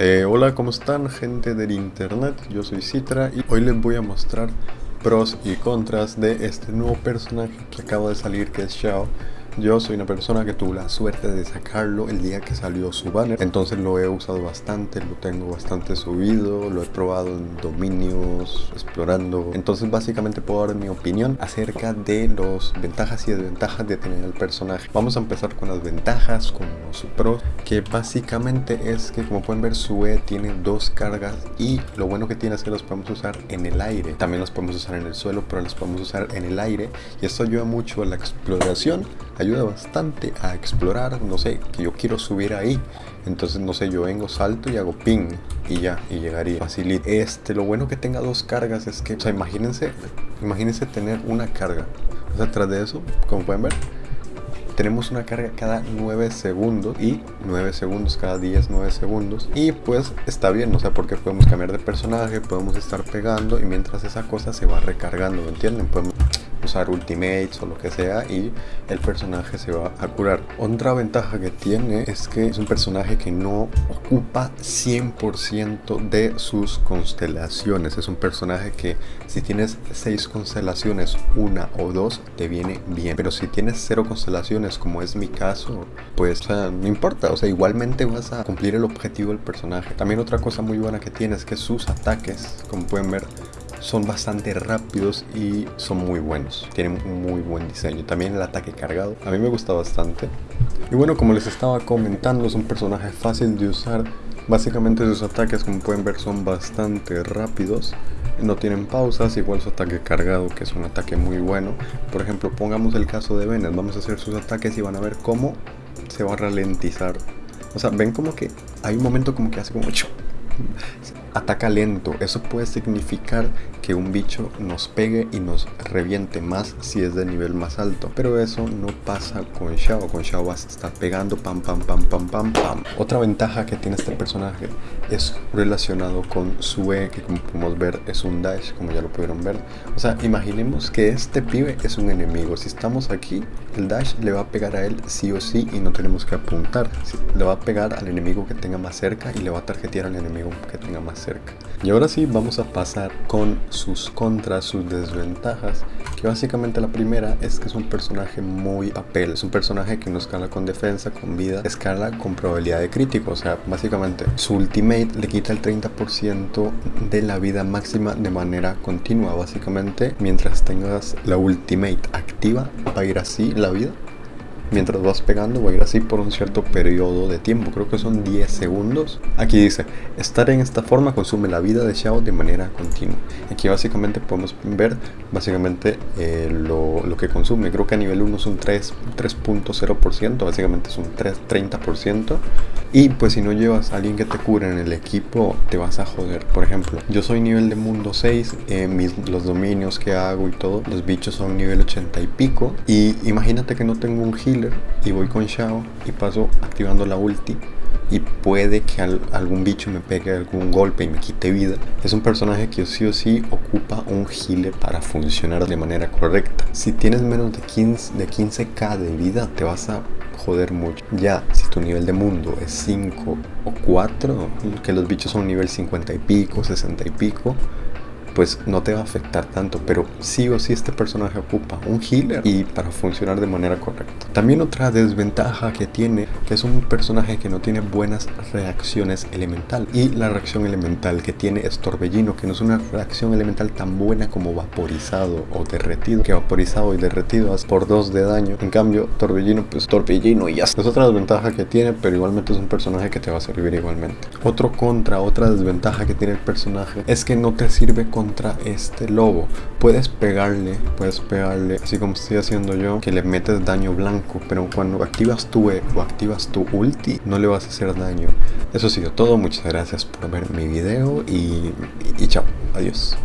Eh, hola, ¿cómo están gente del internet? Yo soy Citra y hoy les voy a mostrar pros y contras de este nuevo personaje que acaba de salir que es Xiao yo soy una persona que tuvo la suerte de sacarlo el día que salió su banner, entonces lo he usado bastante, lo tengo bastante subido, lo he probado en dominios, explorando. Entonces básicamente puedo dar mi opinión acerca de las ventajas y desventajas de tener el personaje. Vamos a empezar con las ventajas, con los pros, que básicamente es que como pueden ver su E tiene dos cargas y lo bueno que tiene es que los podemos usar en el aire. También los podemos usar en el suelo, pero los podemos usar en el aire y esto ayuda mucho a la exploración ayuda bastante a explorar, no sé, que yo quiero subir ahí. Entonces, no sé, yo vengo, salto y hago ping y ya, y llegaría facilito. Este, lo bueno que tenga dos cargas es que, o sea, imagínense, imagínense tener una carga. O sea, tras de eso, como pueden ver, tenemos una carga cada 9 segundos y 9 segundos cada 10, 9 segundos y pues está bien, o sea, porque podemos cambiar de personaje, podemos estar pegando y mientras esa cosa se va recargando, ¿me entienden? Podemos usar ultimates o lo que sea y el personaje se va a curar. Otra ventaja que tiene es que es un personaje que no ocupa 100% de sus constelaciones. Es un personaje que si tienes 6 constelaciones, una o dos, te viene bien. Pero si tienes 0 constelaciones, como es mi caso, pues no importa. O sea, igualmente vas a cumplir el objetivo del personaje. También otra cosa muy buena que tiene es que sus ataques, como pueden ver, son bastante rápidos y son muy buenos. Tienen un muy buen diseño. También el ataque cargado. A mí me gusta bastante. Y bueno, como les estaba comentando, es un personaje fácil de usar. Básicamente sus ataques, como pueden ver, son bastante rápidos. No tienen pausas, igual su ataque cargado, que es un ataque muy bueno. Por ejemplo, pongamos el caso de Venet. Vamos a hacer sus ataques y van a ver cómo se va a ralentizar. O sea, ven como que hay un momento como que hace como ataca lento. Eso puede significar que un bicho nos pegue y nos reviente más si es de nivel más alto. Pero eso no pasa con Xiao. Con Xiao vas a estar pegando pam pam pam pam pam pam. Otra ventaja que tiene este personaje es relacionado con su E, que como podemos ver es un dash, como ya lo pudieron ver. O sea, imaginemos que este pibe es un enemigo. Si estamos aquí, el dash le va a pegar a él sí o sí y no tenemos que apuntar. Le va a pegar al enemigo que tenga más cerca y le va a tarjetear al enemigo que tenga más cerca. Y ahora sí vamos a pasar con sus contras, sus desventajas. Que básicamente la primera es que es un personaje muy papel. Es un personaje que no escala con defensa, con vida, escala con probabilidad de crítico. O sea, básicamente su ultimate le quita el 30% de la vida máxima de manera continua. Básicamente, mientras tengas la ultimate activa, va a ir así la vida mientras vas pegando va a ir así por un cierto periodo de tiempo, creo que son 10 segundos. Aquí dice, estar en esta forma consume la vida de Xiao de manera continua. Aquí básicamente podemos ver básicamente eh, lo, lo, que consume, creo que a nivel 1 es un 3.0%, básicamente es un 3, 30%. Y pues si no llevas a alguien que te cure en el equipo, te vas a joder. Por ejemplo, yo soy nivel de mundo 6, eh, los dominios que hago y todo, los bichos son nivel 80 y pico. Y imagínate que no tengo un heal y voy con Shao y paso activando la ulti y puede que algún bicho me pegue algún golpe y me quite vida. Es un personaje que sí o sí ocupa un healer para funcionar de manera correcta. Si tienes menos de 15 de 15k de vida te vas a joder mucho. Ya, si tu nivel de mundo es 5 o 4, que los bichos son nivel 50 y pico, 60 y pico, pues no te va a afectar tanto, pero sí o sí este personaje ocupa un healer y para funcionar de manera correcta. También otra desventaja que tiene, es un personaje que no tiene buenas reacciones elemental y la reacción elemental que tiene es Torbellino, que no es una reacción elemental tan buena como vaporizado o derretido, que vaporizado y derretido hace por dos de daño. En cambio, Torbellino, pues Torbellino y ya. Es otra desventaja que tiene, pero igualmente es un personaje que te va a servir igualmente. Otro contra, otra desventaja que tiene el personaje es que no te sirve con contra este lobo. Puedes pegarle, puedes pegarle, así como estoy haciendo yo, que le metes daño blanco, pero cuando activas tu E o activas tu ulti, no le vas a hacer daño. Eso ha sido todo, muchas gracias por ver mi video y, y chao, adiós.